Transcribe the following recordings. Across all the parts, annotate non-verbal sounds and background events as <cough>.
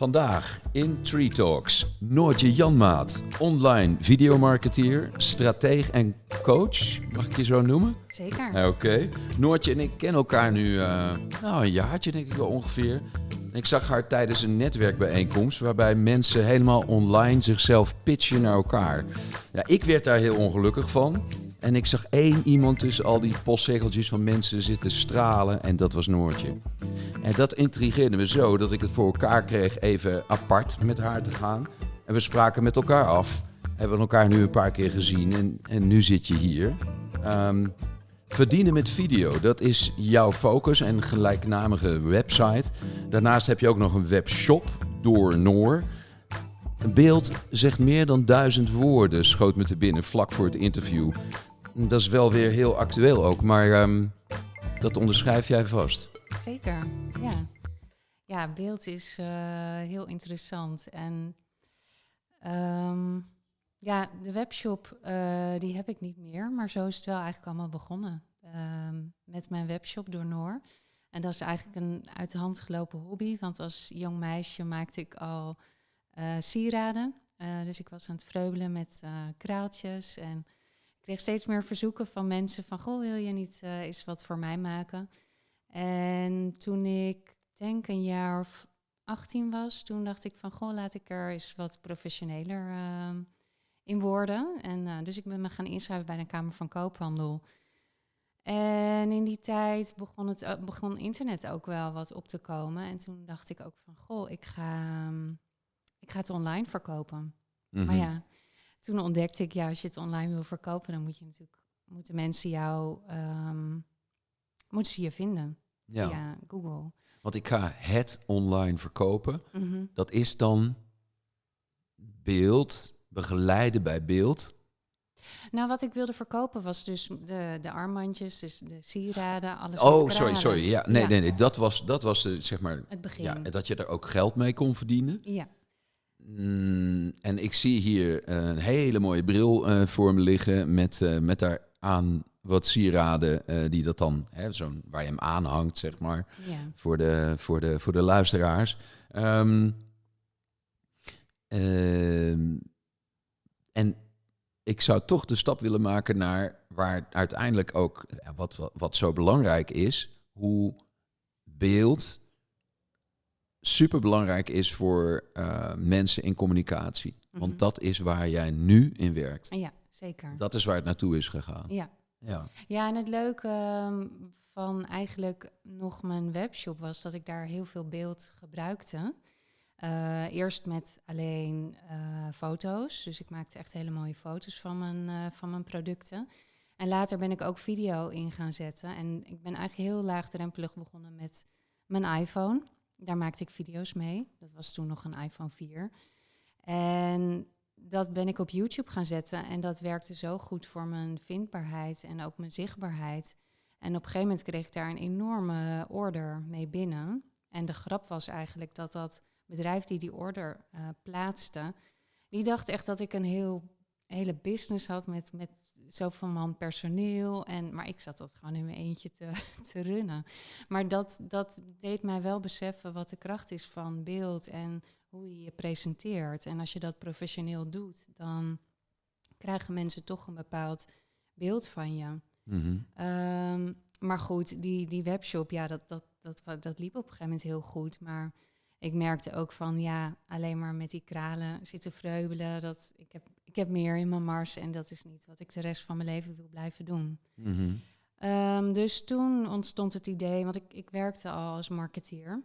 Vandaag in Tree Talks Noortje Janmaat, online videomarketeer, strateeg en coach. Mag ik je zo noemen? Zeker. Oké. Noortje en ik kennen elkaar nu uh, nou, een jaartje denk ik wel ongeveer. En ik zag haar tijdens een netwerkbijeenkomst waarbij mensen helemaal online zichzelf pitchen naar elkaar. Ja, ik werd daar heel ongelukkig van. En ik zag één iemand tussen al die postzegeltjes van mensen zitten stralen en dat was Noortje. En dat intrigeerde me zo dat ik het voor elkaar kreeg even apart met haar te gaan. En we spraken met elkaar af. Hebben elkaar nu een paar keer gezien en, en nu zit je hier. Ehm, verdienen met video, dat is jouw focus en gelijknamige website. Daarnaast heb je ook nog een webshop door Noor. Een beeld zegt meer dan duizend woorden, schoot me te binnen vlak voor het interview. Dat is wel weer heel actueel ook, maar ehm, dat onderschrijf jij vast. Zeker, ja. Ja, beeld is uh, heel interessant. En um, ja, de webshop, uh, die heb ik niet meer. Maar zo is het wel eigenlijk allemaal begonnen. Um, met mijn webshop door Noor. En dat is eigenlijk een uit de hand gelopen hobby. Want als jong meisje maakte ik al uh, sieraden. dus ik was aan het vreubelen met kraaltjes. En kreeg steeds meer verzoeken van mensen van... Goh, wil je niet eens wat voor mij maken? En toen ik denk een jaar of 18 was, toen dacht ik van goh, laat ik er eens wat professioneler uh, in worden. En uh, dus ik ben me gaan inschrijven bij de Kamer van Koophandel. En in die tijd begon, het, uh, begon internet ook wel wat op te komen. En toen dacht ik ook van goh, ik ga, um, ik ga het online verkopen. Mm -hmm. Maar ja, toen ontdekte ik, ja, als je het online wil verkopen, dan moet je natuurlijk, moeten mensen jou um, moeten ze je vinden ja. via Google. Want ik ga het online verkopen. Mm -hmm. Dat is dan beeld, begeleiden bij beeld. Nou, wat ik wilde verkopen was dus de, de armbandjes, dus de sieraden, alles. Oh, sorry, sorry. Ja, nee, ja. nee, nee. Dat was, dat was de, zeg maar. Het begin. Ja, dat je er ook geld mee kon verdienen. Ja. Mm, en ik zie hier een hele mooie bril uh, voor me liggen met, uh, met daar aan wat sieraden uh, die dat dan, hè, zo'n, waar je hem aanhangt, zeg maar, ja. voor, de, voor, de, voor de luisteraars. Um, um, en ik zou toch de stap willen maken naar waar uiteindelijk ook, wat, wat zo belangrijk is, hoe beeld super belangrijk is voor uh, mensen in communicatie. Mm -hmm. Want dat is waar jij nu in werkt. Ja, zeker. Dat is waar het naartoe is gegaan. Ja. Ja, ja en het leuke um, van eigenlijk nog mijn webshop was dat ik daar heel veel beeld gebruikte. Uh, eerst met alleen uh, foto's. Dus ik maakte echt hele mooie foto's van mijn, uh, van mijn producten. En later ben ik ook video in gaan zetten. En ik ben eigenlijk heel laagdrempelig begonnen met mijn iPhone. Daar maakte ik video's mee. Dat was toen nog een iPhone 4. En dat ben ik op YouTube gaan zetten. En dat werkte zo goed voor mijn vindbaarheid en ook mijn zichtbaarheid. En op een gegeven moment kreeg ik daar een enorme order mee binnen. En de grap was eigenlijk dat dat bedrijf die die order uh, plaatste, die dacht echt dat ik een heel, hele business had met, met zoveel man personeel. En, maar ik zat dat gewoon in mijn eentje te, <laughs> te runnen. Maar dat, dat deed mij wel beseffen wat de kracht is van beeld en hoe je je presenteert. En als je dat professioneel doet, dan krijgen mensen toch een bepaald beeld van je. Mm -hmm. um, maar goed, die, die webshop, ja, dat, dat, dat, dat liep op een gegeven moment heel goed. Maar ik merkte ook van, ja, alleen maar met die kralen zitten vreubelen. Dat, ik, heb, ik heb meer in mijn mars en dat is niet wat ik de rest van mijn leven wil blijven doen. Mm -hmm. um, dus toen ontstond het idee, want ik, ik werkte al als marketeer,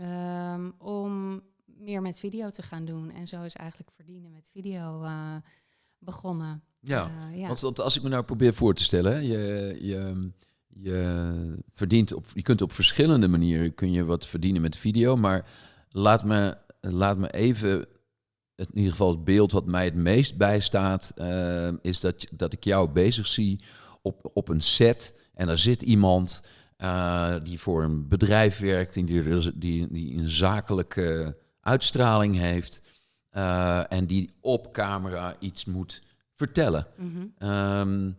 um, om meer met video te gaan doen. En zo is eigenlijk verdienen met video uh, begonnen. Ja, uh, ja. want als ik me nou probeer voor te stellen, je, je, je verdient op, je kunt op verschillende manieren kun je wat verdienen met video, maar laat me, laat me even, in ieder geval het beeld wat mij het meest bijstaat, uh, is dat, dat ik jou bezig zie op, op een set en er zit iemand uh, die voor een bedrijf werkt, die, die, die een zakelijke uitstraling heeft uh, en die op camera iets moet vertellen. Mm -hmm. um,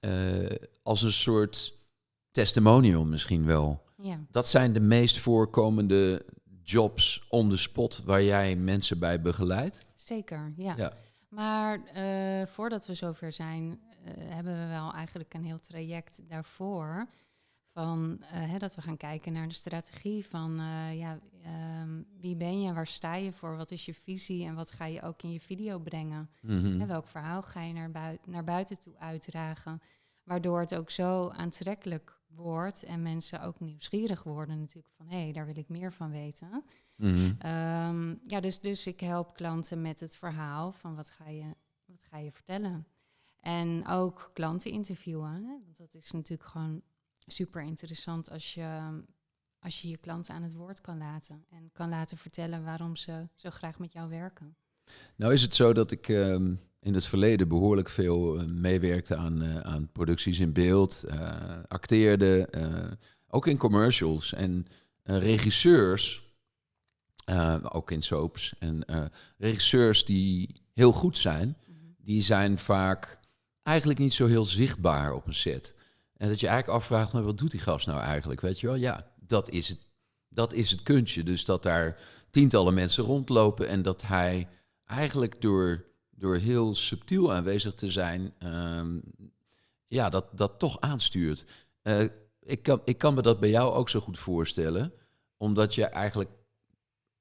uh, als een soort testimonial misschien wel. Ja. Dat zijn de meest voorkomende jobs on the spot waar jij mensen bij begeleidt? Zeker, ja. Ja. Maar eh, voordat we zover zijn, eh, hebben we wel eigenlijk een heel traject daarvoor. Van eh, hè, dat we gaan kijken naar de strategie van ja, ehm, wie ben je, waar sta je voor, wat is je visie en wat ga je ook in je video brengen. Mhm. En welk verhaal ga je naar, bui- naar buiten toe uitdragen. Waardoor het ook zo aantrekkelijk wordt en mensen ook nieuwsgierig worden natuurlijk van hé, hey, daar wil ik meer van weten. Mhm. Ehm, ja, dus, dus ik help klanten met het verhaal van wat ga je, wat ga je vertellen. En ook klanten interviewen. Hè? Want dat is natuurlijk gewoon super interessant als je, als je je klanten aan het woord kan laten. En kan laten vertellen waarom ze zo graag met jou werken. Nou is het zo dat ik ehm, in het verleden behoorlijk veel eh, meewerkte aan, eh, aan producties in beeld, eh, acteerde, ook in commercials en regisseurs, ook in soaps en regisseurs die heel goed zijn, die zijn vaak eigenlijk niet zo heel zichtbaar op een set. En dat je eigenlijk afvraagt, maar wat doet die gast nou eigenlijk? Weet je wel, ja, dat is het, dat is het kunstje. Dus dat daar tientallen mensen rondlopen en dat hij eigenlijk door, door heel subtiel aanwezig te zijn, ehm, ja, dat, dat toch aanstuurt. Eh, ik, kan, ik kan me dat bij jou ook zo goed voorstellen, omdat je eigenlijk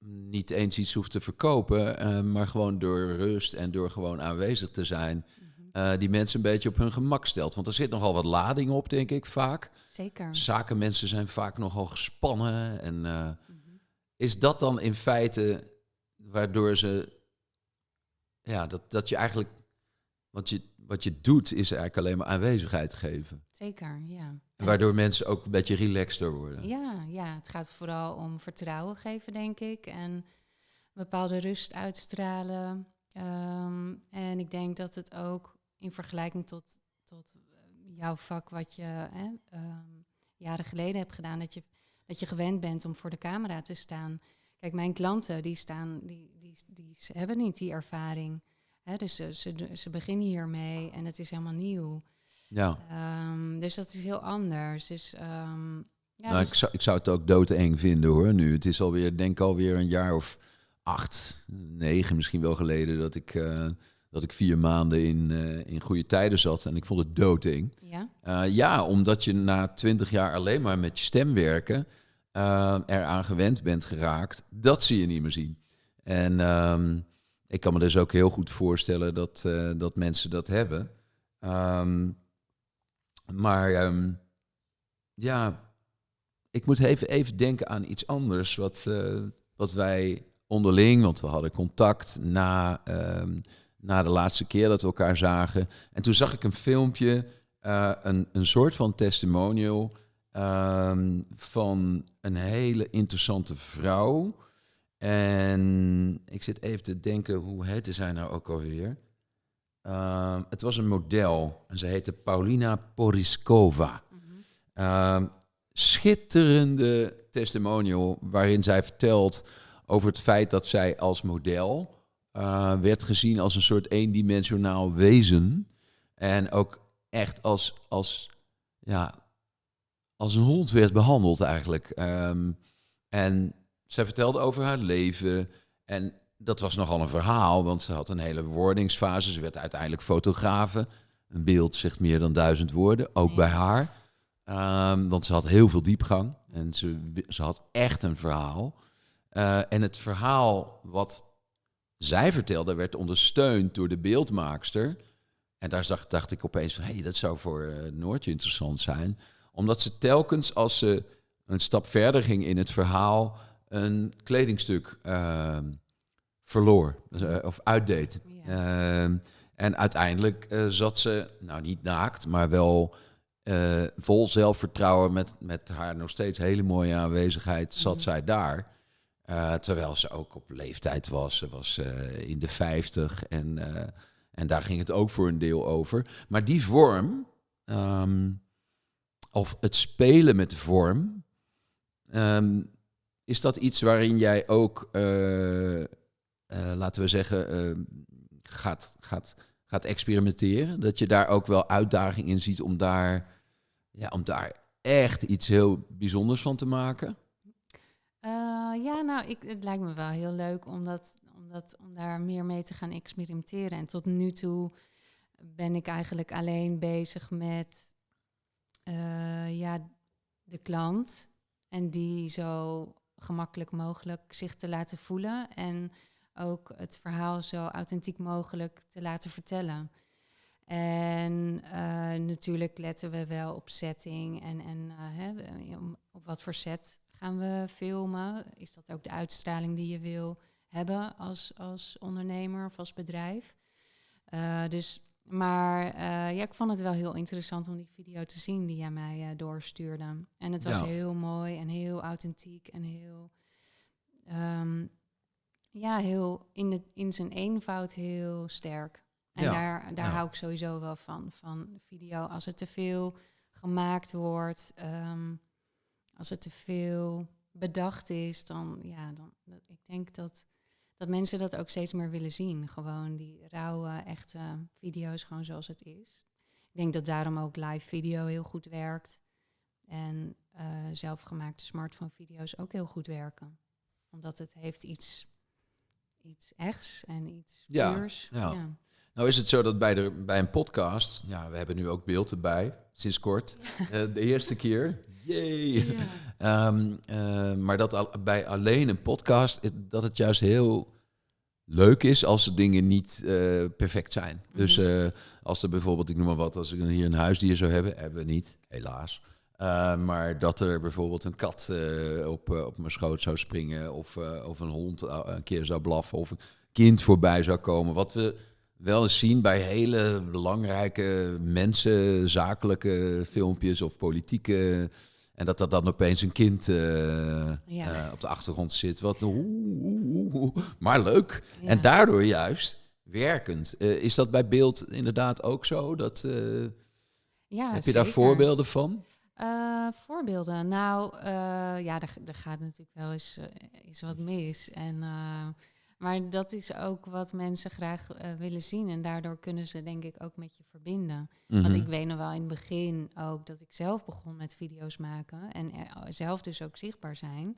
niet eens iets hoeft te verkopen, eh, maar gewoon door rust en door gewoon aanwezig te zijn, eh, die mensen een beetje op hun gemak stelt. Want er zit nogal wat lading op, denk ik, vaak. Zeker. Zakenmensen zijn vaak nogal gespannen. En eh, is dat dan in feite waardoor ze. Ja, dat, dat je eigenlijk. Wat je, wat je doet, is eigenlijk alleen maar aanwezigheid geven. Zeker, ja. En waardoor mensen ook een beetje relaxter worden. Ja, ja, het gaat vooral om vertrouwen geven, denk ik. En een bepaalde rust uitstralen. Ehm, en ik denk dat het ook in vergelijking tot, tot jouw vak, wat je hè, ehm, jaren geleden hebt gedaan, dat je, dat je gewend bent om voor de camera te staan. Kijk, mijn klanten, die staan, die, die, die s- hebben niet die ervaring. Hè, dus ze, ze, ze beginnen hiermee en het is helemaal nieuw. Ja. Ehm, dus dat is heel anders. Dus ehm, ja, nou, dus- ik, zou, ik zou het ook doodeng vinden hoor. Nu, het is alweer, denk ik alweer een jaar of acht, negen misschien wel geleden dat ik, eh, dat ik vier maanden in, eh, in goede tijden zat. En ik vond het doodeng. ja. Eh, ja, omdat je na twintig jaar alleen maar met je stem werken eh, eraan gewend bent geraakt. Dat zie je niet meer zien. En ehm, ik kan me dus ook heel goed voorstellen dat, eh, dat mensen dat hebben. Ehm, maar ehm, ja, ik moet even, even denken aan iets anders wat, eh, wat wij onderling, want we hadden contact na, na de laatste keer dat we elkaar zagen. En toen zag ik een filmpje, eh, een, een soort van testimonial van een hele interessante vrouw. En ik zit even te denken, hoe heette zij nou ook alweer? Ehm, het was een model en ze heette Paulina Poriskova. Ehm, schitterende testimonial waarin zij vertelt over het feit dat zij als model eh, werd gezien als een soort eendimensionaal wezen. En ook echt als, als, ja, als een hond werd behandeld eigenlijk. Ehm, en zij vertelde over haar leven. En dat was nogal een verhaal, want ze had een hele wordingsfase. Ze werd uiteindelijk fotografe. Een beeld zegt meer dan duizend woorden, ook Ja. bij haar. Ehm, want ze had heel veel diepgang en ze, ze had echt een verhaal. Eh, en het verhaal wat zij vertelde werd ondersteund door de beeldmaakster. En daar zag, dacht ik opeens van, hé, hey, dat zou voor eh, Noortje interessant zijn. Omdat ze telkens, als ze een stap verder ging in het verhaal, een kledingstuk ehm, verloor eh, of uitdeed. Ja. Ehm, en uiteindelijk eh, zat ze, nou niet naakt, maar wel eh, vol zelfvertrouwen met, met haar nog steeds hele mooie aanwezigheid, zat Mhm. zij daar. Terwijl ze ook op leeftijd was. Ze was in de 50 en, en daar ging het ook voor een deel over. Maar die vorm, ehm, of het spelen met de vorm, is dat iets waarin jij ook, eh, eh, laten we zeggen, eh, gaat, gaat, gaat experimenteren? Dat je daar ook wel uitdaging in ziet om daar, ja, om daar echt iets heel bijzonders van te maken? Ja, nou, ik, het lijkt me wel heel leuk om, dat, om, om daar meer mee te gaan experimenteren. En tot nu toe ben ik eigenlijk alleen bezig met ja, de klant. En die zo gemakkelijk mogelijk zich te laten voelen. En ook het verhaal zo authentiek mogelijk te laten vertellen. En uh, natuurlijk letten we wel op setting en, en uh, hè, op wat voor set gaan we filmen. Is dat ook de uitstraling die je wil hebben als, als ondernemer of als bedrijf? Uh, dus, maar ja, ik vond het wel heel interessant om die video te zien die jij mij doorstuurde. En het was heel mooi en heel authentiek en heel um, ja, heel in, het, in zijn eenvoud heel sterk. En daar, daar hou ik sowieso wel van, van video. Als het te veel gemaakt wordt, um, als het te veel bedacht is, dan ja, dan, ik denk dat, dat mensen dat ook steeds meer willen zien. Gewoon die rauwe, echte video's, gewoon zoals het is. Ik denk dat daarom ook live video heel goed werkt. En uh, zelfgemaakte smartphone video's ook heel goed werken. Omdat het heeft iets iets echts en iets puurs. Ja, ja. Nou is het zo dat bij, de, bij een podcast, ja, we hebben nu ook beeld erbij, sinds kort. Uh, de eerste keer. Yay! um, uh, maar dat al, bij alleen een podcast, dat het juist heel leuk is als de dingen niet uh, perfect zijn. Mm -hmm. Dus als er bijvoorbeeld, ik noem maar wat, als ik hier een huisdier zou hebben, hebben we niet, helaas. Uh, maar dat er bijvoorbeeld een kat uh, op, uh, op mijn schoot zou springen, of, of een hond een keer zou blaffen, of een kind voorbij zou komen. Wat we wel eens zien bij hele belangrijke mensen, zakelijke filmpjes of politieke. En dat er dan opeens een kind ja. op de achtergrond zit. Wat, maar leuk. Ja. En daardoor juist werkend. is dat bij beeld inderdaad ook zo? Dat, ja, heb je daar voorbeelden van? Voorbeelden. Nou, ja, er, er, gaat natuurlijk wel eens, eens wat mis. En, maar dat is ook wat mensen graag willen zien. En daardoor kunnen ze denk ik ook met je verbinden. Mm -hmm. Want ik weet nog wel in het begin ook dat ik zelf begon met video's maken. En zelf dus ook zichtbaar zijn.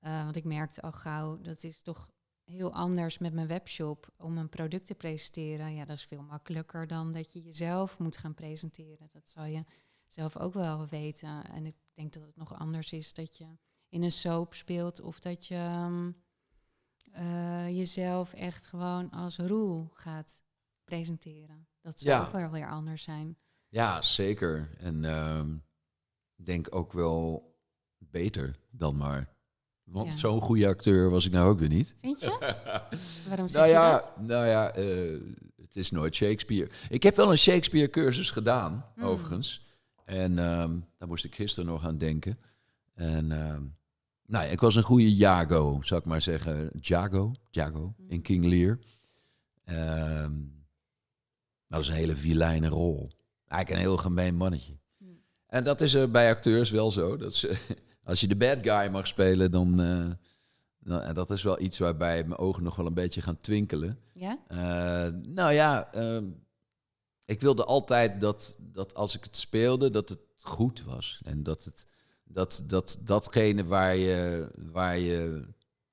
want ik merkte al gauw, dat is toch heel anders met mijn webshop om een product te presenteren. Ja, dat is veel makkelijker dan dat je jezelf moet gaan presenteren. Dat zal je zelf ook wel weten. En ik denk dat het nog anders is dat je in een soap speelt of dat je um, uh, jezelf echt gewoon als roel gaat presenteren. Dat zou ja. ook wel weer anders zijn. Ja, zeker. En uh, denk ook wel beter dan maar. Want ja. zo'n goede acteur was ik nou ook weer niet. Vind je? <laughs> Waarom zeg nou je ja, dat? Nou ja, uh, het is nooit Shakespeare. Ik heb wel een Shakespeare cursus gedaan, Hmm. mm. overigens. En um, daar moest ik gisteren nog aan denken. En um, nou ja, ik was een goede Jago, zou ik maar zeggen. Jago, Jago in King Lear. Um, dat is een hele vilijne rol. Eigenlijk een heel gemeen mannetje. Mm. En dat is er bij acteurs wel zo. Dat ze, <laughs> als je de bad guy mag spelen, dan... Uh, nou, dat is wel iets waarbij mijn ogen nog wel een beetje gaan twinkelen. Ja? Uh, nou ja, ik wilde altijd dat, dat als ik het speelde, dat het goed was. En dat het, dat, dat, datgene waar je, waar je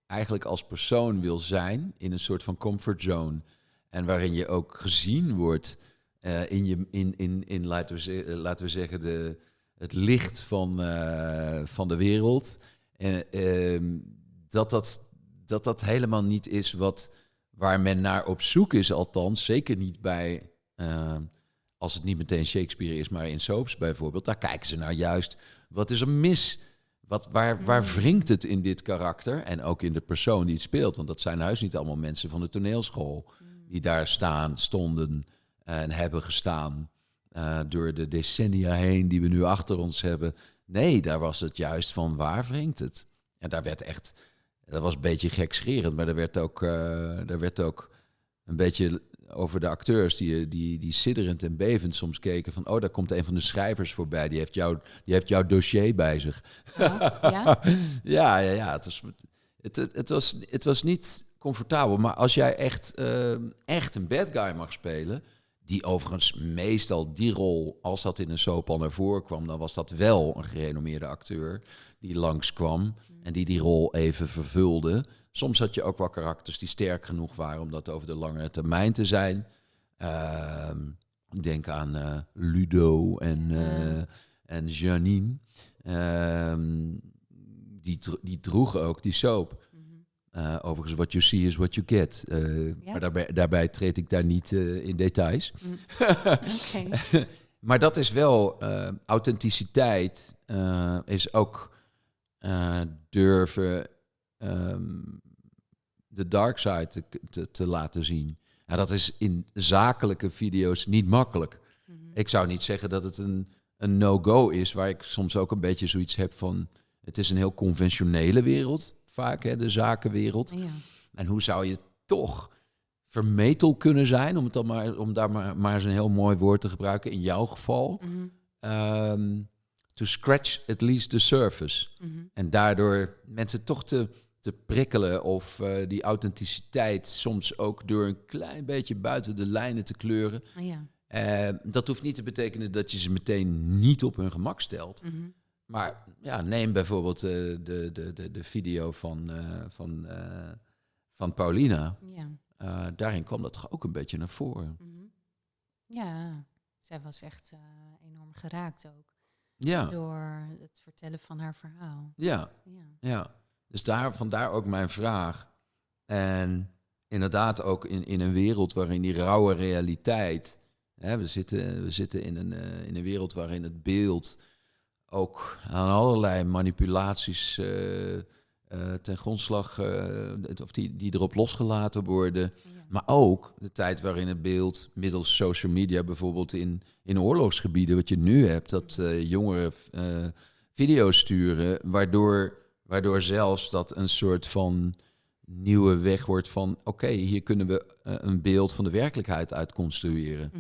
eigenlijk als persoon wil zijn, in een soort van comfortzone. En waarin je ook gezien wordt uh, in, je, in, in, in laten, we laten we zeggen, de, het licht van, uh, van de wereld. En uh, dat, dat, dat dat helemaal niet is wat, waar men naar op zoek is, althans. Zeker niet bij als het niet meteen Shakespeare is, maar in soaps bijvoorbeeld, daar kijken ze naar juist. Wat is er mis? Wat, waar, waar wringt het in dit karakter? En ook in de persoon die het speelt. Want dat zijn huis niet allemaal mensen van de toneelschool die daar staan, stonden en hebben gestaan uh, door de decennia heen die we nu achter ons hebben. Nee, daar was het juist van waar wringt het? En daar werd echt, dat was een beetje gekscherend, maar er werd ook, uh, er werd ook een beetje over de acteurs die, die, die sidderend en bevend soms keken van... oh, daar komt een van de schrijvers voorbij, die heeft, jou, die heeft jouw dossier bij zich. Ja, ja? <laughs> ja, ja, ja het, was, het, het, was, het was niet comfortabel. Maar als jij echt, uh, echt een bad guy mag spelen... Die overigens meestal die rol, als dat in een soap al naar voren kwam, dan was dat wel een gerenommeerde acteur die langskwam en die die rol even vervulde. Soms had je ook wel karakters die sterk genoeg waren om dat over de langere termijn te zijn. Ehm, denk aan eh, Ludo en, uh, en Janine. Ehm, die, die droegen ook die soap. Uh, overigens, what you see is what you get. Uh, ja. Maar daarbij, daarbij treed ik daar niet uh, in details. Mm. <laughs> okay. maar dat is wel authenticiteit, is ook durven um, de dark side te, te, te laten zien. En dat is in zakelijke video's niet makkelijk. Mm -hmm. Ik zou niet zeggen dat het een, een no-go is, waar ik soms ook een beetje zoiets heb van... Het is een heel conventionele wereld vaak, hè, de zakenwereld. Ja. En hoe zou je toch vermetel kunnen zijn, om, het dan maar, om daar maar, maar eens een heel mooi woord te gebruiken, in jouw geval, mm -hmm. To scratch at least the surface. Mm -hmm. En daardoor mensen toch te, te prikkelen of uh, die authenticiteit soms ook door een klein beetje buiten de lijnen te kleuren. Ja. Uh, dat hoeft niet te betekenen dat je ze meteen niet op hun gemak stelt. Mm -hmm. Maar ja, neem bijvoorbeeld uh, de, de, de, de video van, van, van Paulina. Ja. daarin kwam dat toch ook een beetje naar voren. Mm -hmm. Ja, zij was echt enorm geraakt ook. Ja. Door het vertellen van haar verhaal. Ja, ja. ja. Dus daar, vandaar ook mijn vraag. En inderdaad ook in, in een wereld waarin die rauwe realiteit... Hè, we, zitten, we zitten in een, in een wereld waarin het beeld ook aan allerlei manipulaties uh, uh, ten grondslag, of die, die erop losgelaten worden. Maar ook de tijd waarin het beeld middels social media, bijvoorbeeld in, in oorlogsgebieden, wat je nu hebt, dat jongeren video's sturen, waardoor, waardoor zelfs dat een soort van nieuwe weg wordt van oké, hier kunnen we een beeld van de werkelijkheid uit construeren.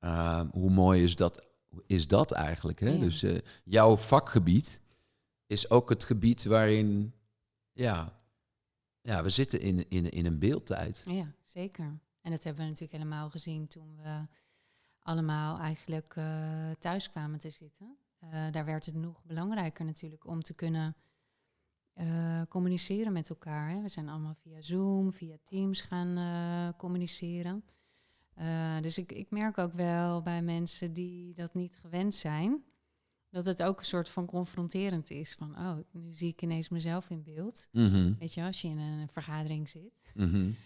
Mhm. hoe mooi is dat is dat eigenlijk? Hè? Dus uh, jouw vakgebied is ook het gebied waarin, ja, ja we zitten in, in, in een beeldtijd. Ja, zeker. En dat hebben we natuurlijk helemaal gezien toen we allemaal eigenlijk uh, thuis kwamen te zitten. Uh, daar werd het nog belangrijker natuurlijk om te kunnen communiceren met elkaar. Hè. We zijn allemaal via Zoom, via Teams gaan communiceren. Dus ik, ik merk ook wel bij mensen die dat niet gewend zijn, dat het ook een soort van confronterend is. Van, oh, nu zie ik ineens mezelf in beeld. Mm -hmm. Weet je, als je in een vergadering zit. Mm -hmm.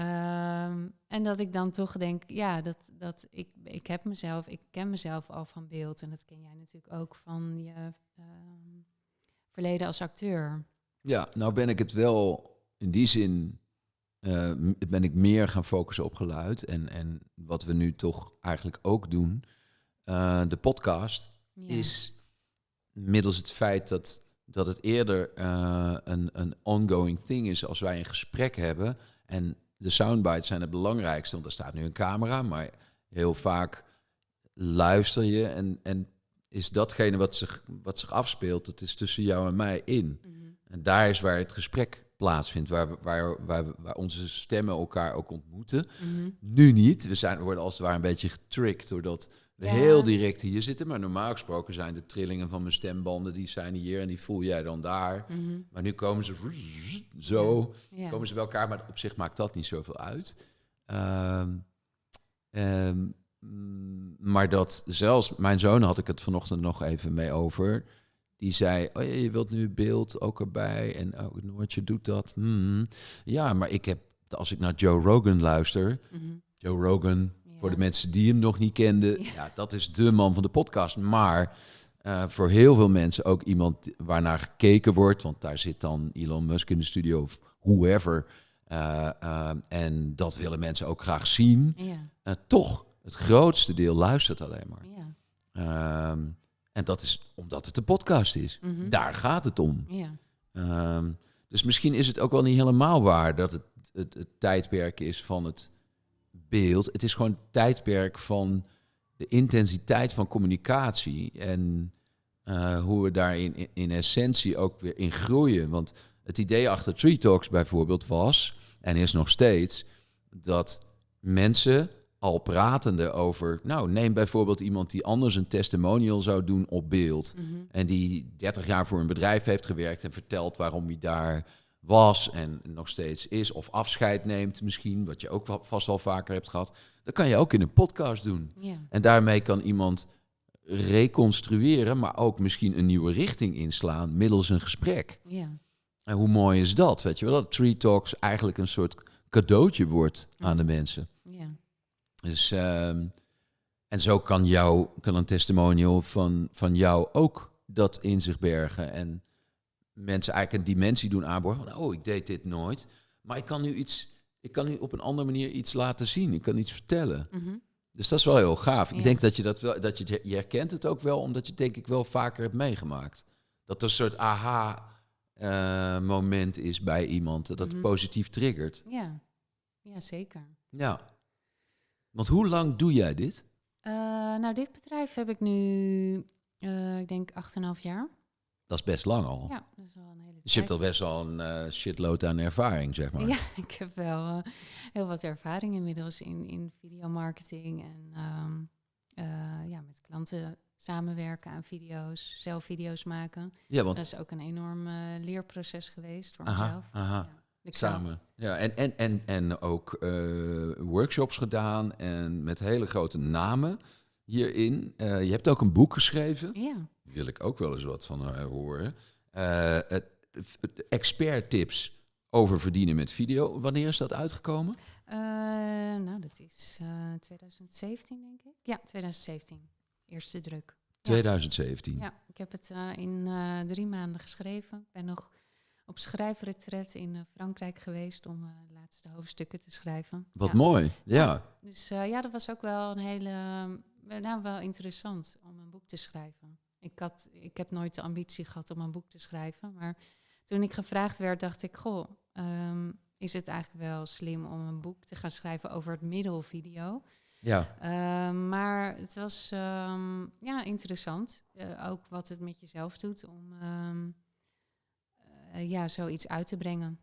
um, en dat ik dan toch denk, ja, dat, dat ik, ik heb mezelf, ik ken mezelf al van beeld. En dat ken jij natuurlijk ook van je um, verleden als acteur. Ja, nou ben ik het wel in die zin uh, ben ik meer gaan focussen op geluid. En, en wat we nu toch eigenlijk ook doen, uh, de podcast, ja. is middels het feit dat, dat het eerder uh, een, een ongoing thing is als wij een gesprek hebben. En de soundbites zijn het belangrijkste, want er staat nu een camera, maar heel vaak luister je en, en is datgene wat zich, wat zich afspeelt, dat is tussen jou en mij in. Mm -hmm. En daar is waar het gesprek plaatsvindt, waar, waar, waar, waar onze stemmen elkaar ook ontmoeten. Mhm. Nu niet. We, zijn, we worden als het ware een beetje getricked doordat heel direct hier zitten. Maar normaal gesproken zijn de trillingen van mijn stembanden, die zijn hier en die voel jij dan daar. Mhm. Maar nu komen ze zo, komen ze bij elkaar, maar op zich maakt dat niet zoveel uit. Um, um, maar dat zelfs, mijn zoon had ik het vanochtend nog even mee over die zei, oh ja, je wilt nu beeld ook erbij en oh, Noortje doet dat. Hmm. Ja, maar ik heb, als ik naar Joe Rogan luister, mhm. Joe Rogan, voor de mensen die hem nog niet kenden, ja. dat is de man van de podcast. Maar uh, voor heel veel mensen ook iemand waarnaar gekeken wordt, want daar zit dan Elon Musk in de studio of whoever. Uh, uh, en dat willen mensen ook graag zien. Ja. toch, het grootste deel luistert alleen maar. Ja. Ehm, en dat is omdat het een podcast is. Mhm. Daar gaat het om. Ja. Um, dus misschien is het ook wel niet helemaal waar dat het, het, het, tijdperk is van het beeld. Het is gewoon het tijdperk van de intensiteit van communicatie. En uh, hoe we daar in, in, essentie ook weer in groeien. Want het idee achter Tree Talks bijvoorbeeld was, en is nog steeds, dat mensen al pratende over, nou neem bijvoorbeeld iemand die anders een testimonial zou doen op beeld. Mhm. En die 30 jaar voor een bedrijf heeft gewerkt en vertelt waarom hij daar was en nog steeds is. Of afscheid neemt misschien, wat je ook vast wel vaker hebt gehad. Dat kan je ook in een podcast doen. Ja. En daarmee kan iemand reconstrueren, maar ook misschien een nieuwe richting inslaan middels een gesprek. Ja. En hoe mooi is dat, weet je wel? Dat Tree Talks eigenlijk een soort cadeautje wordt aan de mensen. Ja. Dus, ehm, en zo kan, jou, kan een testimonial van, van jou ook dat in zich bergen. En mensen eigenlijk een dimensie doen aanboren van, oh, ik deed dit nooit. Maar ik kan nu iets, ik kan nu op een andere manier iets laten zien. Ik kan iets vertellen. Mhm. Dus dat is wel heel gaaf. Ik denk dat je dat wel, dat je, je herkent het ook wel, omdat je het denk ik wel vaker hebt meegemaakt. Dat er een soort aha-moment is bij iemand, dat het Mhm. positief triggert. Ja. Ja, zeker. Ja. Want hoe lang doe jij dit? Eh, nou, dit bedrijf heb ik nu, eh, ik denk, 8,5 jaar. Dat is best lang al. Ja, dat is wel een hele Dus je hebt al tijd. best wel een eh, shitload aan ervaring, zeg maar. Ja, <laughs> ik heb wel eh, heel wat ervaring inmiddels in, in videomarketing en ehm, eh, ja, met klanten samenwerken aan video's, zelf video's maken. Ja, want Dat is ook een enorm leerproces geweest voor Aha, mezelf. aha. Ja. Samen. Ja, en, en, en, en ook workshops gedaan en met hele grote namen hierin. Eh, je hebt ook een boek geschreven. Ja, Daar wil ik ook wel eens wat van eh, horen. Eh, het, het expert tips over verdienen met video. Wanneer is dat uitgekomen? Nou dat is eh 2017 denk ik. Ja, 2017. Eerste druk. 2017. Ja, ik heb het in drie maanden geschreven. Ik ben nog op schrijfretret in Frankrijk geweest om eh, de laatste hoofdstukken te schrijven. Wat ja. mooi. Ja. Dus ja, dat was ook wel een hele, eh, nou wel interessant om een boek te schrijven. Ik, had, ik heb nooit de ambitie gehad om een boek te schrijven, maar toen ik gevraagd werd, dacht ik, goh, ehm, is het eigenlijk wel slim om een boek te gaan schrijven over het middelvideo? ja. Ehm, maar het was ehm, ja, interessant, eh, ook wat het met jezelf doet om eh, ja, zoiets uit te brengen.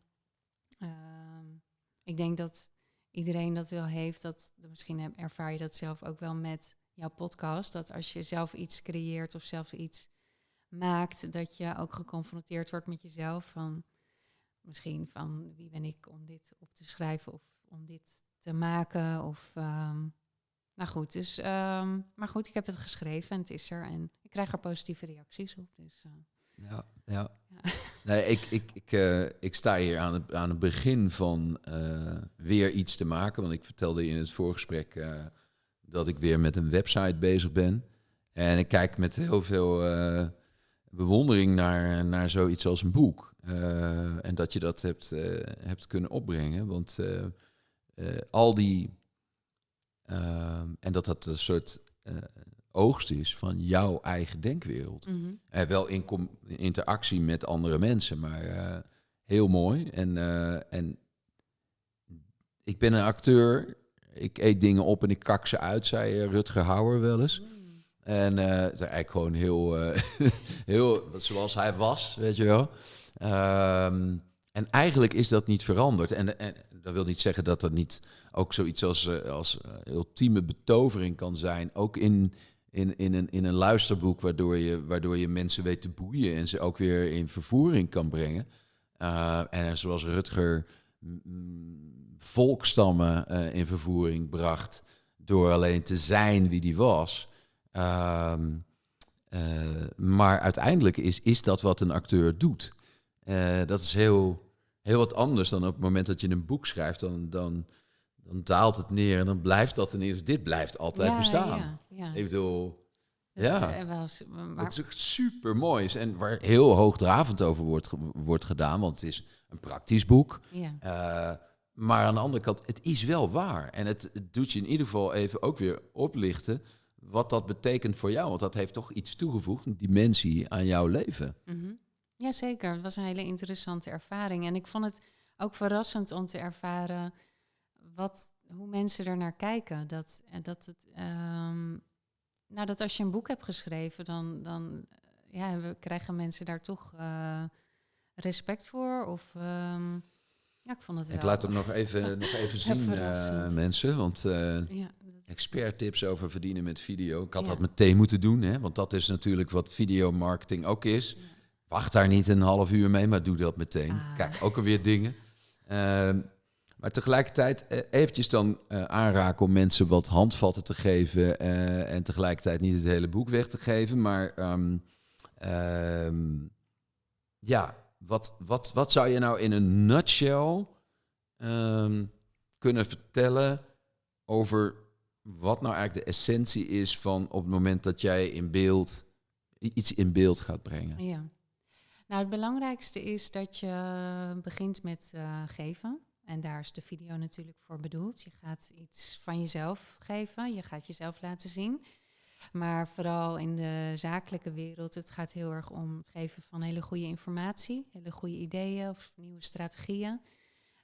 Ik denk dat iedereen dat wel heeft. Dat, misschien heb- ervaar je dat zelf ook wel met jouw podcast. Dat als je zelf iets creëert of zelf iets maakt, dat je ook geconfronteerd wordt met jezelf. Van misschien van wie ben ik om dit op te schrijven of om dit te maken. Of ehm, nou goed, dus ehm, maar goed, ik heb het geschreven en het is er. En ik krijg er positieve reacties op. Dus eh, Ja, ja. Ja. <laughs> Nee, ik, ik, ik, eh, ik sta hier aan het, aan het begin van eh, weer iets te maken. Want ik vertelde in het voorgesprek dat ik weer met een website bezig ben. En ik kijk met heel veel eh, bewondering naar, naar zoiets als een boek. Eh, en dat je dat hebt, eh, hebt kunnen opbrengen. Want al die... en dat dat een soort oogst is van jouw eigen denkwereld. mhm. Eh, wel in, interactie met andere mensen, maar heel mooi. En, en ik ben een acteur. Ik eet dingen op en ik kak ze uit, zei eh, Rutger Hauer wel eens. Mm. En het is eigenlijk gewoon heel, eh, <laughs> heel zoals hij was, weet je wel. Ehm, en eigenlijk is dat niet veranderd. En, en dat wil niet zeggen dat er niet ook zoiets als, als ultieme betovering kan zijn. Ook in, in, in, een, in een luisterboek, waardoor je, waardoor je mensen weet te boeien en ze ook weer in vervoering kan brengen. En zoals Rutger volkstammen eh, in vervoering bracht door alleen te zijn wie die was. Ehm, eh, maar uiteindelijk is, is dat wat een acteur doet. Eh, dat is heel, heel wat anders dan op het moment dat je een boek schrijft. Dan, dan, dan daalt het neer en dan blijft dat ineens. Dit blijft altijd Ja, bestaan. Ja, ja. Ik bedoel, ja. is, eh, wel maar, het is super mooi. En waar heel hoogdravend over wordt, wordt gedaan. Want het is een praktisch boek. ja. Eh, maar aan de andere kant, het is wel waar. En het, het doet je in ieder geval even ook weer oplichten wat dat betekent voor jou. Want dat heeft toch iets toegevoegd, een dimensie aan jouw leven. Mhm. Jazeker, het was een hele interessante ervaring. En ik vond het ook verrassend om te ervaren wat, hoe mensen er naar kijken. Dat, en dat, het, ehm, nou, dat als je een boek hebt geschreven, dan, dan eh, ja, we krijgen mensen daar toch eh, respect voor. Of, ehm, ja, ik vond het Ik wel- laat hem nog even, <laughs> nog even zien, eh, mensen. Want eh, Ja, Expert tips over verdienen met video. Ik had Ja. dat meteen moeten doen, hè? want dat is natuurlijk wat videomarketing ook is. Ja. Wacht daar niet een half uur mee, maar doe dat meteen. Ah. Kijk, ook alweer dingen. Ehm, maar tegelijkertijd eh, eventjes dan aanraken om mensen wat handvatten te geven en tegelijkertijd niet het hele boek weg te geven. Maar ehm, ja, wat, wat, wat zou je nou in een nutshell ehm, kunnen vertellen over wat nou eigenlijk de essentie is van op het moment dat jij in beeld iets in beeld gaat brengen? Ja. Nou, het belangrijkste is dat je begint met eh, geven. En daar is de video natuurlijk voor bedoeld. Je gaat iets van jezelf geven. Je gaat jezelf laten zien. Maar vooral in de zakelijke wereld, het gaat heel erg om het geven van hele goede informatie, hele goede ideeën of nieuwe strategieën.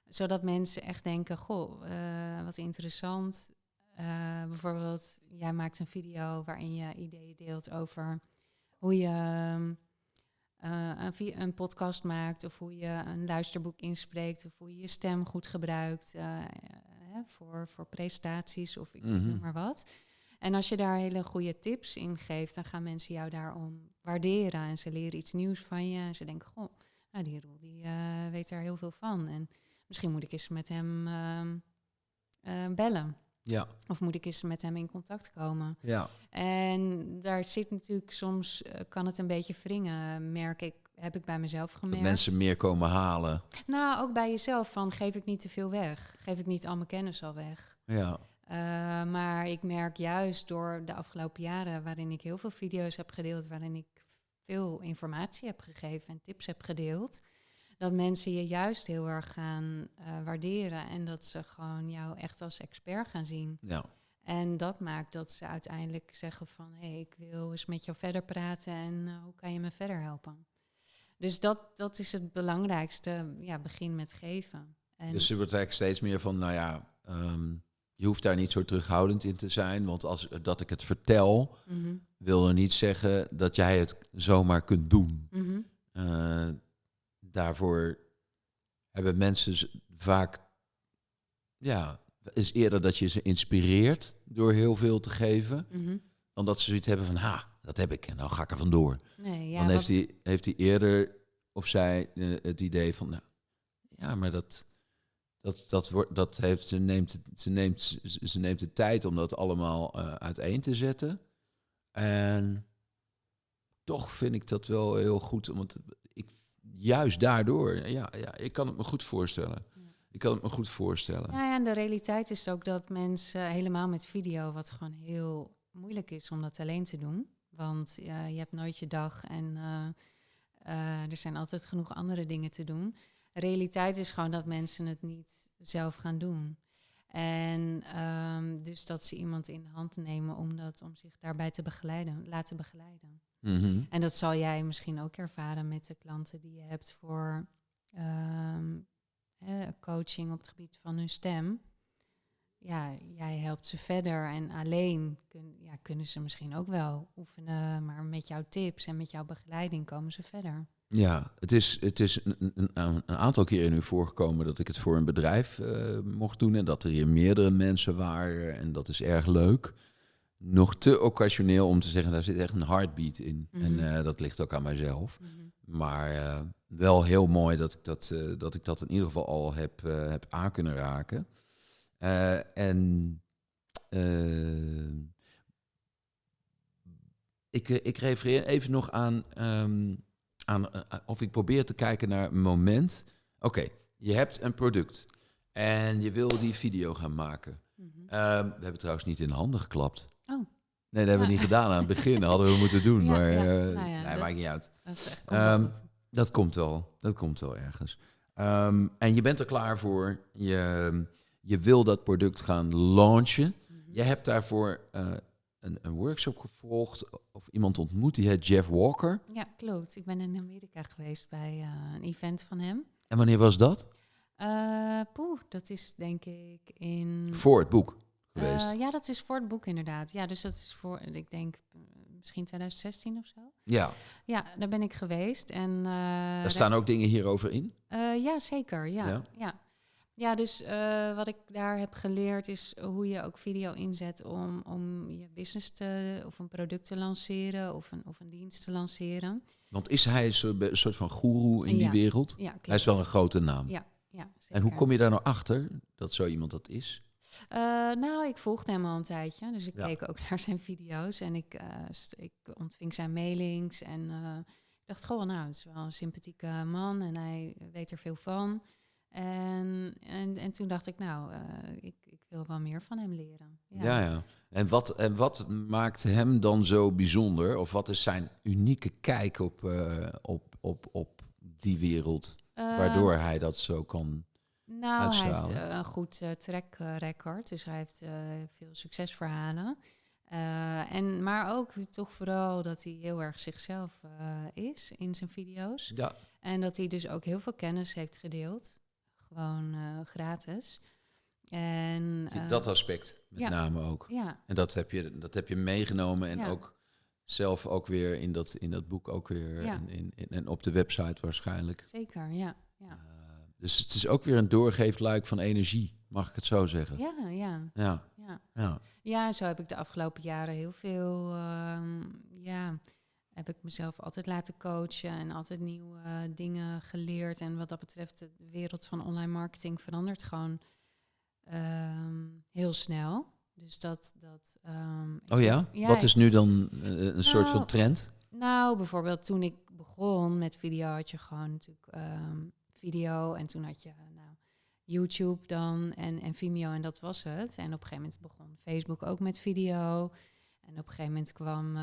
Zodat mensen echt denken, goh, eh, wat interessant. Eh, bijvoorbeeld, jij maakt een video waarin je ideeën deelt over hoe je ehm, eh, een, een podcast maakt, of hoe je een luisterboek inspreekt, of hoe je je stem goed gebruikt hè, voor, voor presentaties of ik Mhm. noem maar wat. En als je daar hele goede tips in geeft, dan gaan mensen jou daarom waarderen en ze leren iets nieuws van je. En ze denken, goh, nou die Roel die eh, weet daar heel veel van. En misschien moet ik eens met hem ehm, eh, bellen. Ja, Of moet ik eens met hem in contact komen? ja. En daar zit natuurlijk soms, eh, kan het een beetje wringen, merk ik, heb ik bij mezelf Dat gemerkt. mensen meer komen halen. Nou, ook bij jezelf, van geef ik niet te veel weg? Geef ik niet al mijn kennis al weg? Ja, Eh, maar ik merk juist door de afgelopen jaren, waarin ik heel veel video's heb gedeeld, waarin ik veel informatie heb gegeven en tips heb gedeeld, dat mensen je juist heel erg gaan eh, waarderen en dat ze gewoon jou echt als expert gaan zien. ja. En dat maakt dat ze uiteindelijk zeggen van... hé, hey, ik wil eens met jou verder praten en eh, hoe kan je me verder helpen? Dus dat, dat is het belangrijkste. Ja, begin met geven. En Dus er wordt eigenlijk steeds meer van, nou ja, ehm, je hoeft daar niet zo terughoudend in te zijn. Want als dat ik het vertel, Mhm, wil er niet zeggen dat jij het zomaar kunt doen. mhm. Eh, daarvoor hebben mensen vaak, ja, is eerder dat je ze inspireert door heel veel te geven, Mhm. dan dat ze zoiets hebben van, ha, dat heb ik en nou ga ik er vandoor. Nee, ja, dan heeft wat- hij, heeft hij eerder of zij eh, het idee van, nou, ja, maar dat, dat, dat, wordt, dat heeft, ze, neemt, ze, neemt, ze, neemt de tijd om dat allemaal eh, uiteen te zetten. En toch vind ik dat wel heel goed, want ik, juist daardoor, ja, ja, ik kan het me goed voorstellen. Ik kan het me goed voorstellen. Ja, ja, en de realiteit is ook dat mensen helemaal met video, wat gewoon heel moeilijk is om dat alleen te doen. Want je hebt nooit je dag en eh, eh, er zijn altijd genoeg andere dingen te doen. Realiteit is gewoon dat mensen het niet zelf gaan doen. En ehm, dus dat ze iemand in de hand nemen om, dat, om zich daarbij te begeleiden, laten begeleiden. Mhm. En dat zal jij misschien ook ervaren met de klanten die je hebt voor ehm, coaching op het gebied van hun stem. Ja, jij helpt ze verder en alleen kun, ja, kunnen ze misschien ook wel oefenen, maar met jouw tips en met jouw begeleiding komen ze verder. Ja, het is, het is een, een, aantal keren nu voorgekomen dat ik het voor een bedrijf eh, mocht doen en dat er hier meerdere mensen waren en dat is erg leuk. Nog te occasioneel om te zeggen, daar zit echt een heartbeat in. Mhm. En eh, dat ligt ook aan mijzelf. Maar eh, wel heel mooi dat ik dat, dat ik dat in ieder geval al heb, heb aan kunnen raken. En ik, ik refereer even nog aan, ehm, aan eh, of ik probeer te kijken naar een moment. Oké, je hebt een product en je wil die video gaan maken. Mhm. Ehm, we hebben trouwens niet in de handen geklapt. Oh. Nee, dat hebben we Ja. niet gedaan aan het begin. Dat hadden we moeten doen, <laughs> Ja, maar ja. eh, Nou ja, nee, dat- maakt niet uit. Dat is echt- komt wel Ehm. Dat komt wel. Dat komt wel ergens. Ehm, en je bent er klaar voor. Je, je wil dat product gaan launchen. Mhm. Je hebt daarvoor eh, een, een workshop gevolgd of iemand ontmoet. Die heet Jeff Walker. Ja, klopt. Ik ben in Amerika geweest bij eh, een event van hem. En wanneer was dat? Eh poeh, dat is denk ik in... Voor het boek geweest. Eh, ja, dat is voor het boek inderdaad. Ja, dus dat is voor, ik denk, misschien 2016 of zo. ja, Ja, daar ben ik geweest. En, daar staan ook dingen hierover in. ja, zeker. Ja, Ja? ja. Ja, dus eh, wat ik daar heb geleerd is hoe je ook video inzet om, om je business te, of een product te lanceren of een, of een dienst te lanceren. Want is hij een soort, van goeroe in die wereld? Ja. Hij is wel een grote naam. Ja, ja, en hoe kom je daar nou achter dat zo iemand dat is? Eh, nou, ik volgde hem al een tijdje, dus ik Ja. keek ook <laughs> naar zijn video's en ik, eh, ik ontving zijn mailings en eh, ik dacht gewoon, nou, het is wel een sympathieke man en hij weet er veel van. En, en, en toen dacht ik, nou, eh, ik, ik wil wel meer van hem leren. Ja, ja. En, wat, en wat maakt hem dan zo bijzonder? Of wat is zijn unieke kijk op, eh, op, op, op die wereld? Eh, Waardoor hij dat zo kan. Nou, hij heeft een goed track record, dus hij heeft veel succesverhalen. En, maar ook toch vooral dat hij heel erg zichzelf is in zijn video's. Ja, En dat hij dus ook heel veel kennis heeft gedeeld. Gewoon eh, gratis. En, eh, dat aspect met ja. name ook. Ja, En dat heb je, dat heb je meegenomen en Ja. ook zelf ook weer in dat, in dat boek ook weer. En, in, in- en op de website waarschijnlijk. zeker. Ja, ja. Eh, dus het is ook weer een doorgeefluik van energie, mag ik het zo zeggen? ja, ja, Ja, ja. ja. Zo heb ik de afgelopen jaren heel veel, ehm, ja, heb ik mezelf altijd laten coachen en altijd nieuwe eh, dingen geleerd. En wat dat betreft, de wereld van online marketing verandert gewoon ehm, heel snel. Dus dat, dat ehm, Oh ja? Wat is nu dan eh, een soort van Nou, trend? Nou, bijvoorbeeld toen ik begon met video had je gewoon natuurlijk ehm, video en toen had je nou, YouTube dan en, en Vimeo en dat was het. En op een gegeven moment begon Facebook ook met video. En op een gegeven moment kwam eh,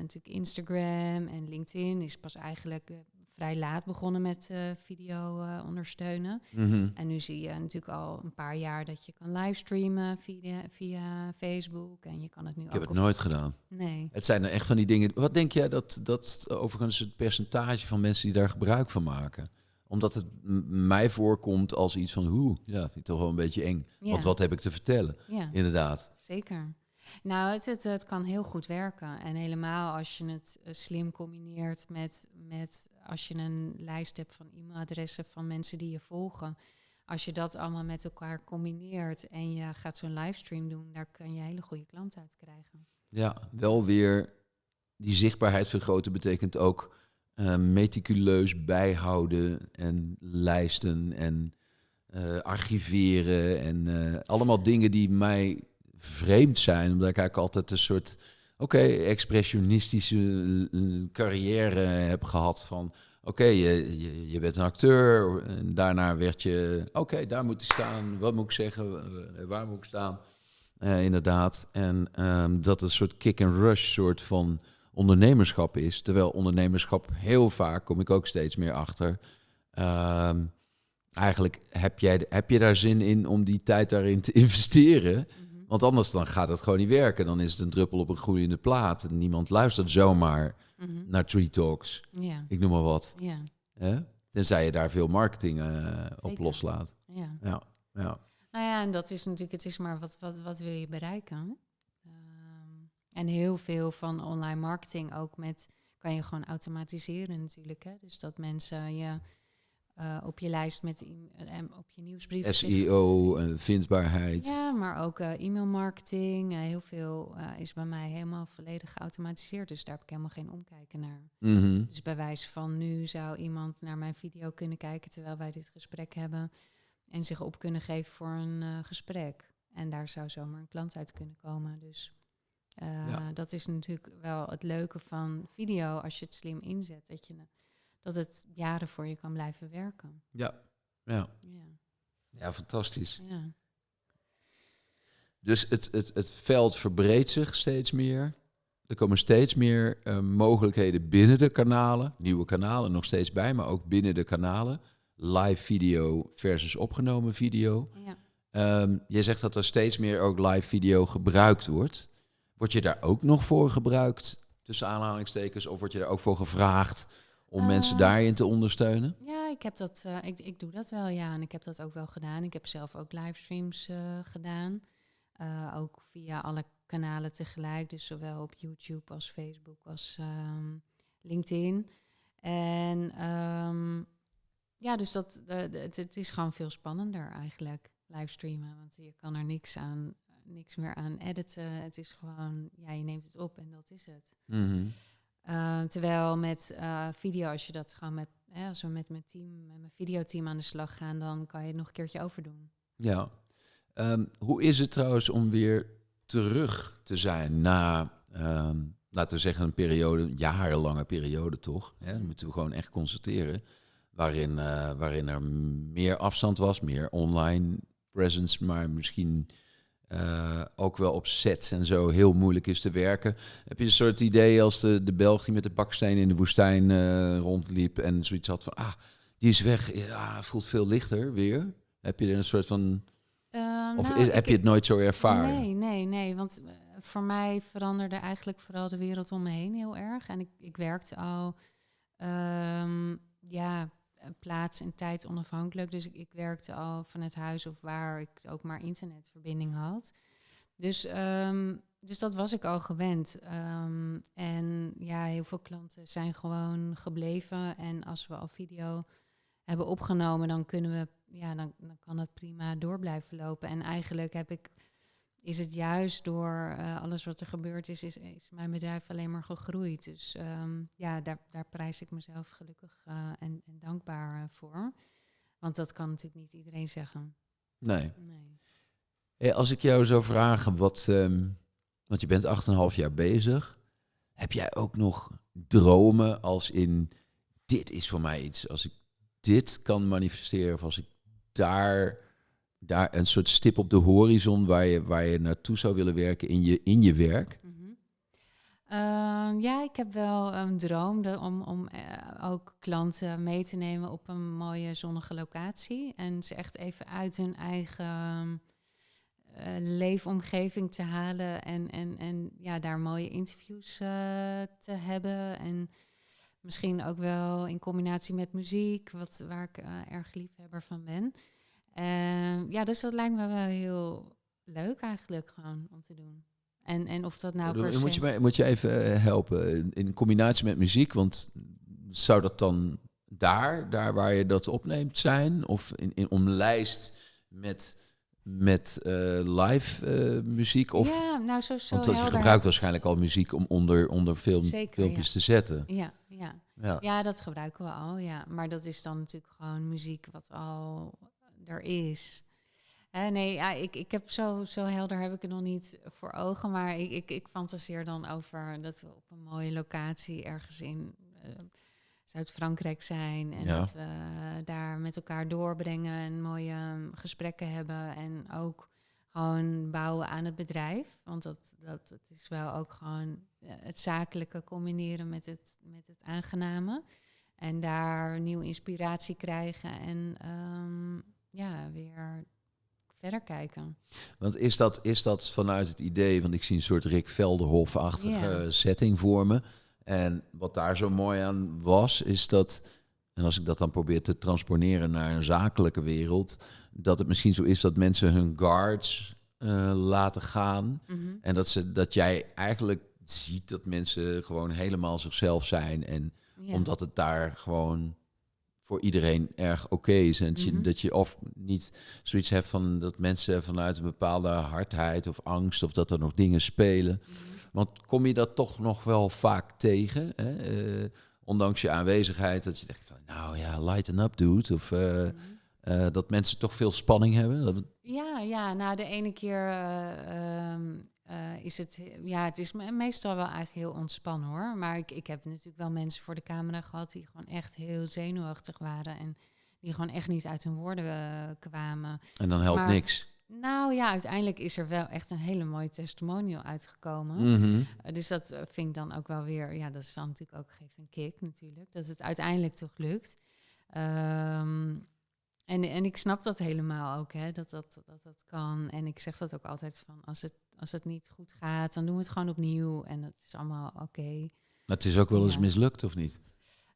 natuurlijk Instagram en LinkedIn is pas eigenlijk eh, vrij laat begonnen met eh, video ondersteunen. Mhm. En nu zie je natuurlijk al een paar jaar dat je kan livestreamen via, via Facebook. En je kan het nu Ik ook heb het nooit gedaan. Nee. Het zijn er echt van die dingen. Wat denk jij dat, dat overigens het percentage van mensen die daar gebruik van maken? Omdat het mij voorkomt als iets van, hoe, ja, vind ik toch wel een beetje eng. Ja. Want wat heb ik te vertellen? Ja. Inderdaad. Zeker. Nou, het, het, kan heel goed werken. En helemaal als je het eh, slim combineert met, met als je een lijst hebt van e-mailadressen van mensen die je volgen. Als je dat allemaal met elkaar combineert en je gaat zo'n livestream doen, daar kan je hele goede klanten uit krijgen. Ja, wel weer die zichtbaarheid vergroten betekent ook eh, meticuleus bijhouden en lijsten en eh, archiveren en allemaal dingen die mij vreemd zijn, omdat ik eigenlijk altijd een soort, oké, expressionistische eh, carrière heb gehad van, oké, je, je, je bent een acteur en daarna werd je, oké, daar moet ik staan, wat moet ik zeggen, Eh, waar moet ik staan? Eh, inderdaad. En ehm, dat een soort kick-and-rush soort van ondernemerschap is. Terwijl ondernemerschap heel vaak, kom ik ook steeds meer achter. ehm, eigenlijk heb, jij, heb je daar zin in om die tijd daarin te <laughs> investeren. Want anders dan gaat het gewoon niet werken. Dan is het een druppel op een groeiende plaat. En niemand luistert zomaar Mhm. naar Tree Talks. Ja, Ik noem maar wat. ja, Hè? Tenzij je daar veel marketing eh, op loslaat. ja. Ja, ja. Nou ja, en dat is natuurlijk, het is maar wat, wat, wat wil je bereiken? Ehm, en heel veel van online marketing ook met, kan je gewoon automatiseren natuurlijk. Hè? Dus dat mensen je eh, op je lijst met e- op je nieuwsbrief. SEO, eh, vindbaarheid. Ja, maar ook eh, e-mailmarketing. eh, heel veel is bij mij helemaal volledig geautomatiseerd. Dus daar heb ik helemaal geen omkijken naar. Mhm. Dus bij wijze van nu zou iemand naar mijn video kunnen kijken terwijl wij dit gesprek hebben. En zich op kunnen geven voor een gesprek. En daar zou zomaar een klant uit kunnen komen. Dus Ja. dat is natuurlijk wel het leuke van video als je het slim inzet. Dat, je, dat het jaren voor je kan blijven werken. Ja, ja. Ja, ja, fantastisch. ja. Dus het, het, het veld verbreedt zich steeds meer. Er komen steeds meer eh, mogelijkheden binnen de kanalen. Nieuwe kanalen nog steeds bij, maar ook binnen de kanalen. Live video versus opgenomen video. ja. Ehm je zegt dat er steeds meer ook live video gebruikt wordt. Word je daar ook nog voor gebruikt, tussen aanhalingstekens? Of word je daar ook voor gevraagd om Eh, mensen daarin te ondersteunen? Ja, ik heb dat. eh, ik, ik doe dat wel, ja. En ik heb dat ook wel gedaan. Ik heb zelf ook livestreams eh, gedaan. Eh, ook via alle kanalen tegelijk. Dus zowel op YouTube als Facebook als ehm, LinkedIn. En ehm, ja, dus dat, eh, het, het is gewoon veel spannender eigenlijk, livestreamen. Want je kan er niks, aan, niks meer aan editen. Het is gewoon, ja, je neemt het op en dat is het. Mhm. Uh, terwijl met uh, video, als je dat gewoon met, hè, met mijn team, met mijn videoteam aan de slag gaan, dan kan je het nog een keertje overdoen. Ja. Um, hoe is het trouwens om weer terug te zijn na, um, laten we zeggen, een periode, een jarenlange periode toch? Hè? Dat moeten we gewoon echt constateren. Waarin, uh, waarin er meer afstand was, meer online presence, maar misschien uh, ook wel op sets en zo heel moeilijk is te werken. Heb je een soort idee als de, de Belg die met de baksteen in de woestijn uh, rondliep en zoiets had van, ah, die is weg, ja, voelt veel lichter weer. Heb je er een soort van, uh, of nou, is, heb je het nooit zo ervaren? Nee, nee, nee. Want eh, voor mij veranderde eigenlijk vooral de wereld om me heen heel erg. En ik, ik werkte al, ehm, ja, eh, plaats en tijd onafhankelijk. Dus ik, ik werkte al vanuit huis of waar ik ook maar internetverbinding had. Dus, ehm, dus dat was ik al gewend. Ehm, en ja, heel veel klanten zijn gewoon gebleven. En als we al video hebben opgenomen, dan kunnen we, ja, dan, dan kan het prima door blijven lopen. En eigenlijk heb ik, is het juist door eh, alles wat er gebeurd is, is, is mijn bedrijf alleen maar gegroeid. Dus ehm, ja, daar, daar prijs ik mezelf gelukkig eh, en, en dankbaar eh, voor. Want dat kan natuurlijk niet iedereen zeggen. Nee. Nee. Hey, als ik jou zou vragen, wat, ehm, want je bent 8,5 jaar bezig. Heb jij ook nog dromen als in, dit is voor mij iets, als ik dit kan manifesteren, of als ik daar, daar een soort stip op de horizon waar je, waar je naartoe zou willen werken in je, in je werk? Mhm. Ehm, ja, ik heb wel een droom de- om, om eh, ook klanten mee te nemen op een mooie zonnige locatie. En ze echt even uit hun eigen eh, leefomgeving te halen. En, en, en ja, daar mooie interviews eh, te hebben. En misschien ook wel in combinatie met muziek, wat, waar ik erg liefhebber van ben. Ehm, ja, dus dat lijkt me wel heel leuk eigenlijk gewoon om te doen. En, en of dat nou moet, je moet je even eh, helpen, in, in combinatie met muziek, want zou dat dan daar, daar waar je dat opneemt zijn, of in, in omlijst met, met eh, live eh, muziek? Of, ja, nou zo, zo want dat je gebruikt waarschijnlijk al muziek om onder, onder film, Zeker, filmpjes te zetten. Ja, ja. Ja. ja, dat gebruiken we al, ja. Maar dat is dan natuurlijk gewoon muziek wat al er is. Nee, ja, ik, ik heb zo, zo helder heb ik het nog niet voor ogen. Maar ik, ik, ik fantaseer dan over dat we op een mooie locatie ergens in eh, Zuid-Frankrijk zijn. En Ja. dat we daar met elkaar doorbrengen en mooie um, gesprekken hebben. En ook gewoon bouwen aan het bedrijf. Want dat, dat het is wel ook gewoon eh, het zakelijke combineren met het, met het aangename. En daar nieuwe inspiratie krijgen en ehm, ja, weer verder kijken. Want is dat, is dat vanuit het idee, want ik zie een soort Rick Velderhof-achtige setting voor me. En wat daar zo mooi aan was, is dat, en als ik dat dan probeer te transponeren naar een zakelijke wereld, dat het misschien zo is dat mensen hun guards eh, laten gaan. Mhm. En dat, ze, dat jij eigenlijk ziet dat mensen gewoon helemaal zichzelf zijn. En omdat het daar gewoon voor iedereen erg oké is. En dat je, Mhm. dat je of niet zoiets hebt van dat mensen vanuit een bepaalde hardheid of angst of dat er nog dingen spelen. Mhm. Want kom je dat toch nog wel vaak tegen? Hè? Eh, ondanks je aanwezigheid, dat je denkt van nou ja, lighten up dude. Of eh, Mhm. eh, dat mensen toch veel spanning hebben. Ja, ja, nou de ene keer eh, eh, is het, ja, het is me- meestal wel eigenlijk heel ontspannen hoor. Maar ik, ik heb natuurlijk wel mensen voor de camera gehad die gewoon echt heel zenuwachtig waren en die gewoon echt niet uit hun woorden eh, kwamen. en dan helpt Maar- niks. Nou ja, uiteindelijk is er wel echt een hele mooie testimonial uitgekomen. Mhm. Uh, Dus dat vind ik dan ook wel weer, ja, dat is dan natuurlijk ook, geeft een kick natuurlijk, dat het uiteindelijk toch lukt. Ehm, en, en ik snap dat helemaal ook, hè, dat, dat, dat dat kan. En ik zeg dat ook altijd van, als het, als het niet goed gaat, dan doen we het gewoon opnieuw. En dat is allemaal oké. Maar het is ook wel eens Ja. mislukt, of niet?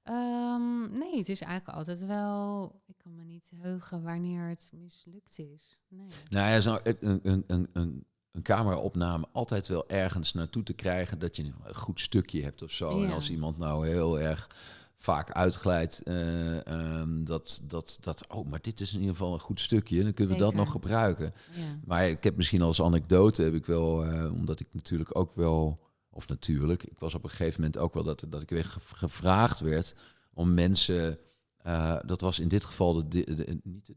Ehm, nee, het is eigenlijk altijd wel, ik kan me niet heugen wanneer het mislukt is. Nee. Nou ja, zo een, een, een, een, een cameraopname altijd wel ergens naartoe te krijgen dat je een goed stukje hebt of zo. En als iemand nou heel erg vaak uitglijdt. eh, ehm, dat, dat, dat, oh, maar dit is in ieder geval een goed stukje. Dan kunnen we dat nog gebruiken. Ja. Maar ik heb misschien als anekdote, heb ik wel, eh, omdat ik natuurlijk ook wel, of natuurlijk, ik was op een gegeven moment ook wel dat, dat ik weer ge- gevraagd werd om mensen, eh, dat was in dit geval de, di- de- niet de,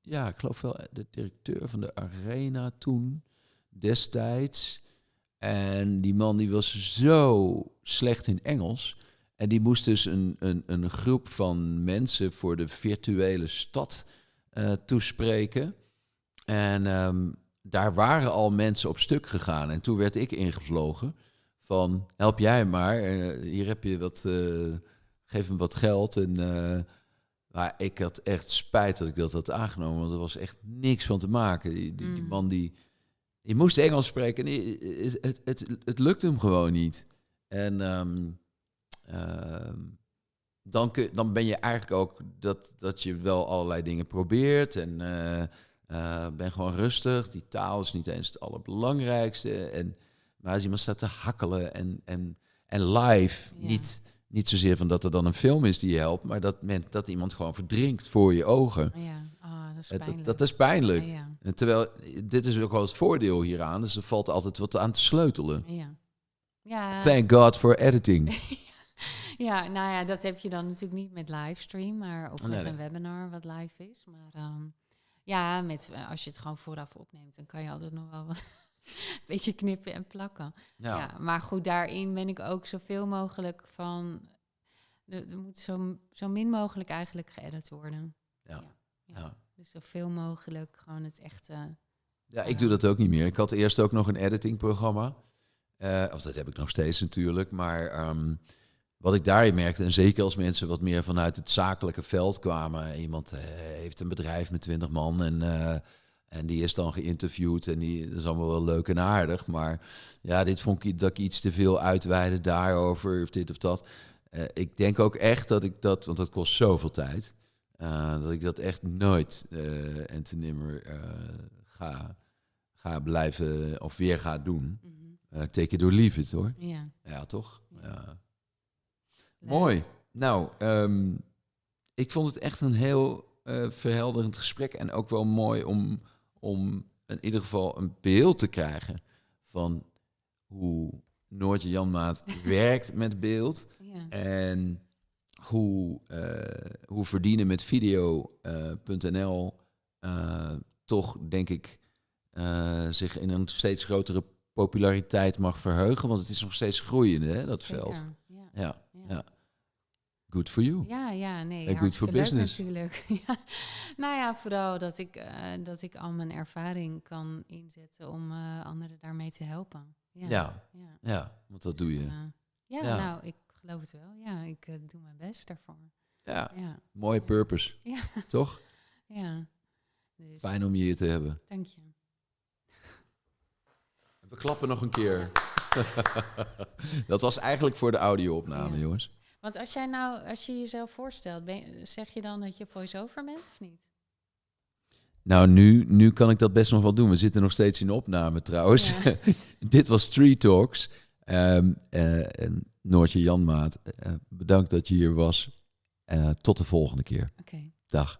ja, ik geloof wel de directeur van de arena toen, destijds. En die man die was zo slecht in Engels. En die moest dus een, een, een groep van mensen voor de virtuele stad eh, toespreken. En ehm, daar waren al mensen op stuk gegaan. En toen werd ik ingevlogen van, help jij maar. eh, hier heb je wat, eh, geef hem wat geld. En, maar ik had echt spijt dat ik dat had aangenomen. Want er was echt niks van te maken. Die, die, die Mm. man die, die moest Engels spreken. En die- het, het, het, het lukte hem gewoon niet. En ehm, dan, kun, dan ben je eigenlijk ook dat, dat je wel allerlei dingen probeert. En eh, eh, ben gewoon rustig. Die taal is niet eens het allerbelangrijkste. En, maar als iemand staat te hakkelen en, en, en live, Ja. niet, niet zozeer van dat er dan een film is die je helpt, maar dat, men, dat iemand gewoon verdrinkt voor je ogen. Ja, ah, dat is pijnlijk. dat, dat is pijnlijk. Ja. En terwijl, dit is ook wel het voordeel hieraan, dus er valt altijd wat aan te sleutelen. Ja. Ja. Thank God for editing. <laughs> ja, nou ja, dat heb je dan natuurlijk niet met livestream, maar of Nee, met nee. een webinar wat live is. Maar ehm, ja, met, eh, als je het gewoon vooraf opneemt, dan kan je altijd nog wel wat- <laughs> een beetje knippen en plakken. Ja. Ja. maar goed, daarin ben ik ook zoveel mogelijk van. Er, er moet zo, zo min mogelijk eigenlijk geëdit worden. Ja. Ja. Ja. Dus zoveel mogelijk gewoon het echte. Ja, ik doe dat ook niet meer. Ik had eerst ook nog een editingprogramma. Eh of dat heb ik nog steeds natuurlijk. Maar ehm, wat ik daarin merkte, en zeker als mensen wat meer vanuit het zakelijke veld kwamen. Iemand eh, heeft een bedrijf met 20 man en, eh, en die is dan geïnterviewd. En die dat is allemaal wel leuk en aardig. Maar ja, dit vond ik dat ik iets te veel uitweide daarover of dit of dat. Eh, ik denk ook echt dat ik dat, want dat kost zoveel tijd. dat ik dat echt nooit en te nimmer ga, ga blijven of weer ga doen. Eh take it or leave it hoor. Ja. Ja, toch? Ja. Leuk. Mooi. Nou, ehm, ik vond het echt een heel eh, verhelderend gesprek. En ook wel mooi om, om in ieder geval een beeld te krijgen van hoe Noortje Janmaat <laughs> werkt met beeld. Ja. En hoe, eh, hoe verdienen met video.nl eh, toch, denk ik, zich in een steeds grotere populariteit mag verheugen. Want het is nog steeds groeiende, hè, dat Zeker. veld. Ja. ja. Good for you. Ja, ja, nee. And good for business. Natuurlijk. <laughs> ja. Nou ja, vooral dat ik, eh, dat ik al mijn ervaring kan inzetten om eh, anderen daarmee te helpen. Ja. Ja, ja. ja, want dat doe je. Ja, Ja. nou, ik geloof het wel. Ja, ik eh, doe mijn best daarvoor. Ja, Ja, mooie purpose. Ja. <laughs> Toch? ja. Dus, Fijn om je hier te hebben. dank je. We klappen nog een keer. <laughs> dat was eigenlijk voor de audio-opname, jongens. Want als jij nou, als je jezelf voorstelt, ben, zeg je dan dat je voice-over bent of niet? Nou, nu, nu kan ik dat best nog wel doen. We zitten nog steeds in opname trouwens. Ja. <laughs> Dit was Street Talks. Eh, en Noortje Janmaat, eh, bedankt dat je hier was. Eh, tot de volgende keer. Oké. Dag.